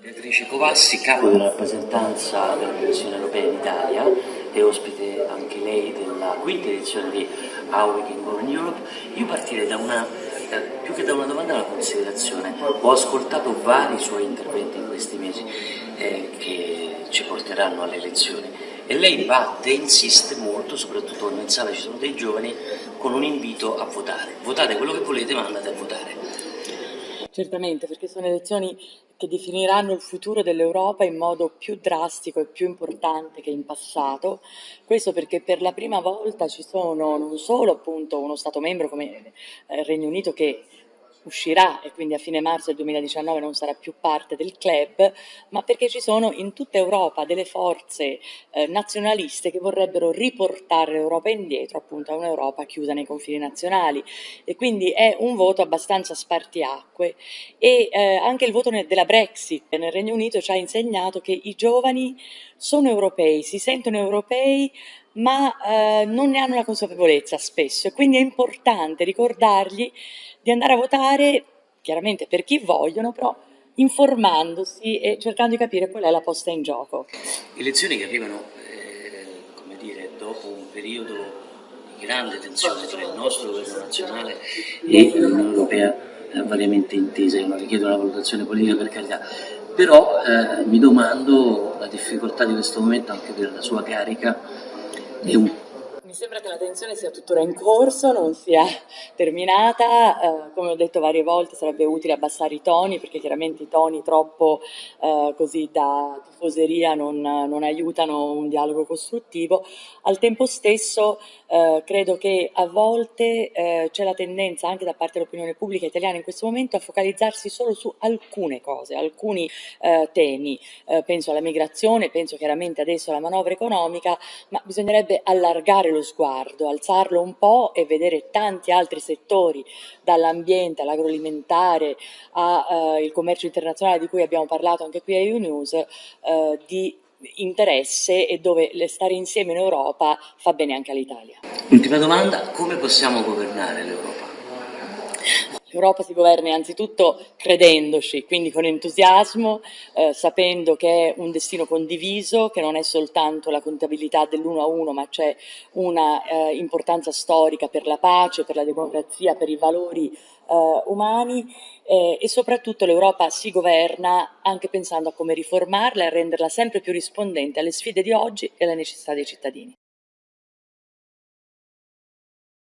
Beatrice Covassi, capo della rappresentanza della Commissione Europea in Italia e ospite anche lei della quinta edizione di Can Go in Europe, io partirei da una, più che da una domanda, una considerazione. Ho ascoltato vari suoi interventi in questi mesi eh, che ci porteranno alle elezioni e lei batte, insiste molto, soprattutto quando in sala ci sono dei giovani, con un invito a votare. Votate quello che volete ma andate a votare. Certamente, perché sono elezioni che definiranno il futuro dell'Europa in modo più drastico e più importante che in passato. Questo perché per la prima volta ci sono non solo appunto uno Stato membro come eh, il Regno Unito che uscirà e quindi a fine marzo del 2019 non sarà più parte del club, ma perché ci sono in tutta Europa delle forze eh, nazionaliste che vorrebbero riportare l'Europa indietro appunto a un'Europa chiusa nei confini nazionali. E quindi è un voto abbastanza spartiacque. E eh, anche il voto della Brexit nel Regno Unito ci ha insegnato che i giovani sono europei, si sentono europei ma eh, non ne hanno la consapevolezza spesso e quindi è importante ricordargli di andare a votare, chiaramente per chi vogliono, però informandosi e cercando di capire qual è la posta in gioco. Elezioni che arrivano, eh, come dire, dopo un periodo di grande tensione tra il nostro governo nazionale e l'Unione Europea eh, variamente intesa, io non richiedo una valutazione politica per carità, però eh, mi domando la difficoltà di questo momento anche per la sua carica e un mi sembra che la tensione sia tuttora in corso, non sia terminata, eh, come ho detto varie volte sarebbe utile abbassare i toni perché chiaramente i toni troppo eh, così da tifoseria non, non, aiutano un dialogo costruttivo. Al tempo stesso eh, credo che a volte eh, c'è la tendenza anche da parte dell'opinione pubblica italiana in questo momento a focalizzarsi solo su alcune cose, alcuni eh, temi. Eh, penso alla migrazione, penso chiaramente adesso alla manovra economica, ma bisognerebbe allargare lo lo sguardo, alzarlo un po' e vedere tanti altri settori, dall'ambiente all'agroalimentare al eh, commercio internazionale di cui abbiamo parlato anche qui a EU News, eh, di interesse e dove stare insieme in Europa fa bene anche all'Italia. Ultima domanda, come possiamo governare l'Europa? L'Europa si governa innanzitutto credendoci, quindi con entusiasmo, eh, sapendo che è un destino condiviso, che non è soltanto la contabilità dell'uno a uno, ma c'è una eh, importanza storica per la pace, per la democrazia, per i valori eh, umani e soprattutto l'Europa si governa anche pensando a come riformarla e renderla sempre più rispondente alle sfide di oggi e alle necessità dei cittadini.